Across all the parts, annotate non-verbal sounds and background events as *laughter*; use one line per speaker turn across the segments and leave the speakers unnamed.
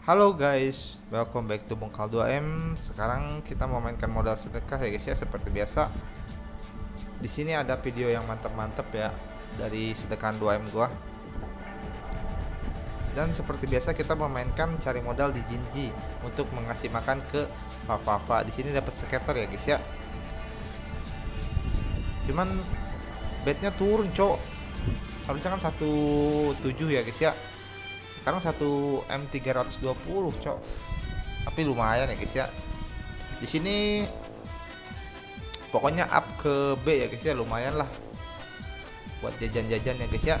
Halo guys, welcome back to Bongkal 2M. Sekarang kita mau mainkan modal sedekah ya guys ya seperti biasa. Di sini ada video yang mantap-mantap ya dari sedekahan 2M gua. Dan seperti biasa kita memainkan cari modal di Jinji untuk mengasih makan ke Fafafa. Di sini dapat skater ya guys ya. Cuman bednya turun, Cok. Harusnya kan 17 ya guys ya sekarang satu M320 cok. Tapi lumayan ya guys ya. Di sini pokoknya up ke B ya guys ya. Lumayan lah buat jajan-jajan ya guys ya.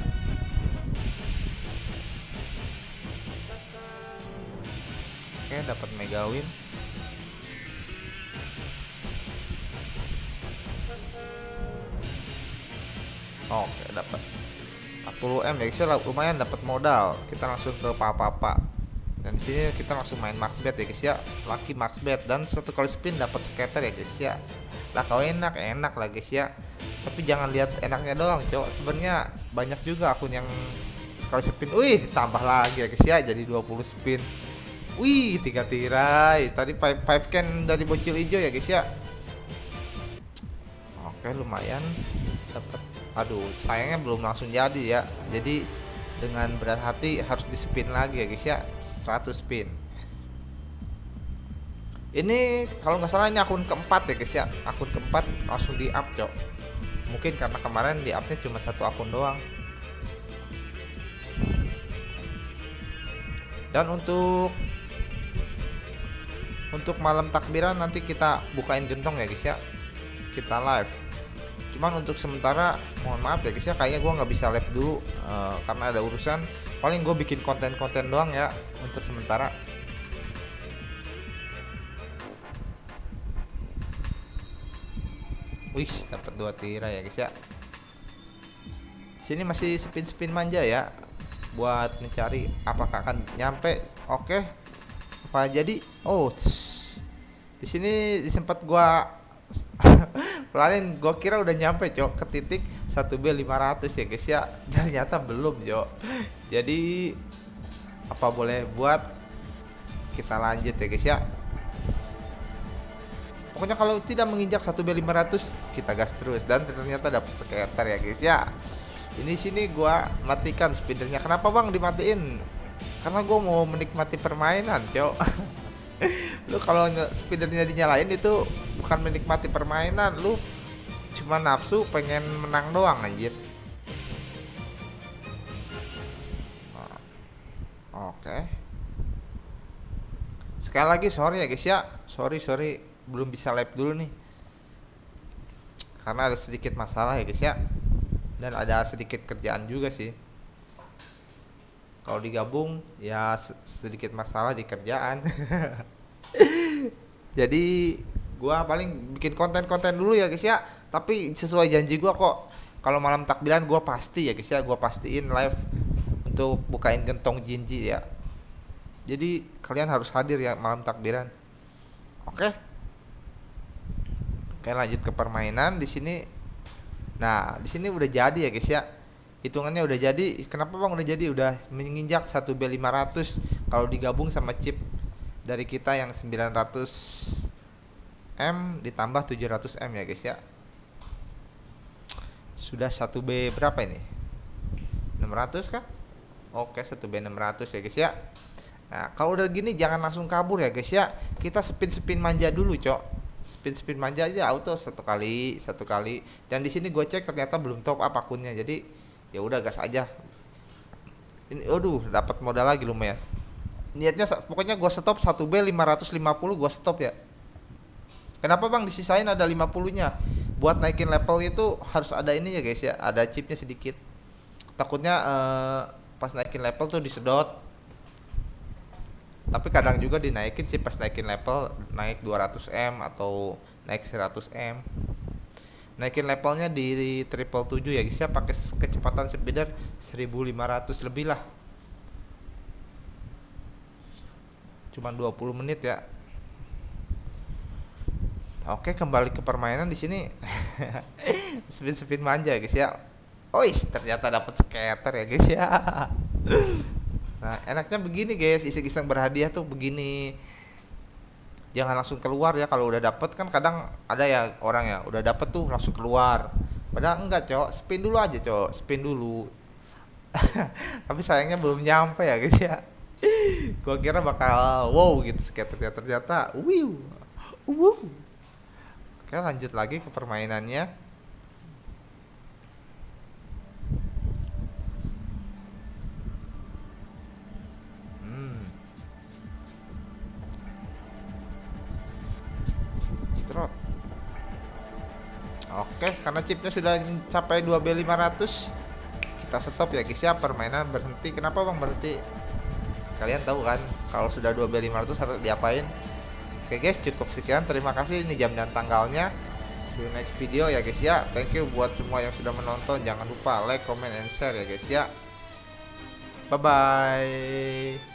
Oke dapat megawin oke dapat 40 m ya guys ya lumayan dapat modal. Kita langsung ke papa-papa. Dan di sini kita langsung main max bet ya guys ya. Laki max bet. Dan satu kali spin dapat skater ya guys ya. Lah kau enak enak lah guys ya. Tapi jangan lihat enaknya doang cowok. Sebenarnya banyak juga akun yang sekali spin wih ditambah lagi ya guys ya. Jadi 20 spin. Wih tiga tirai. Tadi 5 can dari bocil hijau ya guys ya. Oke lumayan. Dapat aduh sayangnya belum langsung jadi ya. Jadi dengan berat hati harus di spin lagi ya guys ya. 100 spin. Ini kalau nggak salah ini akun keempat ya guys ya. Akun keempat langsung di up cok. Mungkin karena kemarin di upnya cuma satu akun doang. Dan untuk untuk malam takbiran nanti kita bukain gentong ya guys ya. Kita live cuman untuk sementara mohon maaf ya guys ya kayaknya gue nggak bisa live dulu uh, karena ada urusan. Paling gue bikin konten-konten doang ya untuk sementara. Wih dapat dua tira ya guys ya. Sini masih spin-spin manja ya buat mencari apakah akan nyampe. Oke okay. apa jadi? Oh di sini sempat gua Pelanin gue kira udah nyampe cok ke titik 1B 500 ya guys ya. *laughs* Ternyata belum cok. Jadi apa boleh buat? Kita lanjut ya guys ya. Pokoknya kalau tidak menginjak 1B 500 kita gas terus. Dan ternyata dapat skater ya guys ya. Ini sini gue matikan spinnernya Kenapa bang dimatiin? Karena gue mau menikmati permainan cok. *laughs* Lu kalau spinnernya dinyalain itu bukan menikmati permainan lu cuma nafsu pengen menang doang anjir. Oke. Okay. sekali lagi sorry ya guys ya. Sorry sorry belum bisa live dulu nih. Karena ada sedikit masalah ya guys ya. Dan ada sedikit kerjaan juga sih. Kalau digabung ya sedikit masalah di kerjaan. *laughs* Jadi gua paling bikin konten-konten dulu ya guys ya. Tapi sesuai janji gua kok. Kalau malam takbiran gua pasti ya guys ya. Gua pastiin live untuk bukain gentong jinji ya. Jadi kalian harus hadir ya malam takbiran. Oke? Oke lanjut ke permainan. Di sini nah di sini udah jadi ya guys ya. Hitungannya udah jadi. Kenapa bang udah jadi? Udah menginjak 1 B 500 kalau digabung sama chip dari kita yang 900 M ditambah 700 M ya guys ya. Sudah 1 B berapa ini? 600 kah? Oke 1 B 600 ya guys ya. Nah kalau udah gini jangan langsung kabur ya guys ya. Kita spin-spin manja dulu cok. Spin-spin manja aja auto satu kali satu kali. Dan di sini gue cek ternyata belum top up akunnya jadi ya udah gas aja. Ini aduh dapat modal lagi lumayan. Niatnya pokoknya gua stop 1B 550 gua stop ya kenapa bang? Disisain ada 50 nya buat naikin level itu harus ada ini ya guys ya. Ada chipnya sedikit. Takutnya uh, pas naikin level tuh disedot. Tapi kadang juga dinaikin sih pas naikin level naik 200M atau naik 100M naikin levelnya di triple 7 ya guys ya. Pakai kecepatan speeder 1500 lebih lah. Cuman 20 menit ya Oke kembali ke permainan di sini *laughs* spin spin manja guys ya Ois ternyata dapat skater ya guys ya Nah, enaknya begini guys, iseng-iseng berhadiah tuh begini. Jangan langsung keluar ya kalau udah dapet kan kadang ada ya orang ya udah dapet tuh langsung keluar. Padahal enggak, Cok. Spin dulu aja, Cok. Spin dulu. *laughs* Tapi sayangnya belum nyampe ya, guys ya. Gua kira bakal wow gitu ternyata ternyata wiu. Wow. Oke, lanjut lagi ke permainannya. Trot. Oke, karena chipnya sudah mencapai 2B500 kita stop ya guys ya permainan berhenti. Kenapa Bang berhenti? Kalian tahu kan kalau sudah 2B500 harus diapain? Oke guys, cukup sekian. Terima kasih ini jam dan tanggalnya. See you next video ya guys ya. Thank you buat semua yang sudah menonton. Jangan lupa like, comment, and share ya guys ya. Bye bye.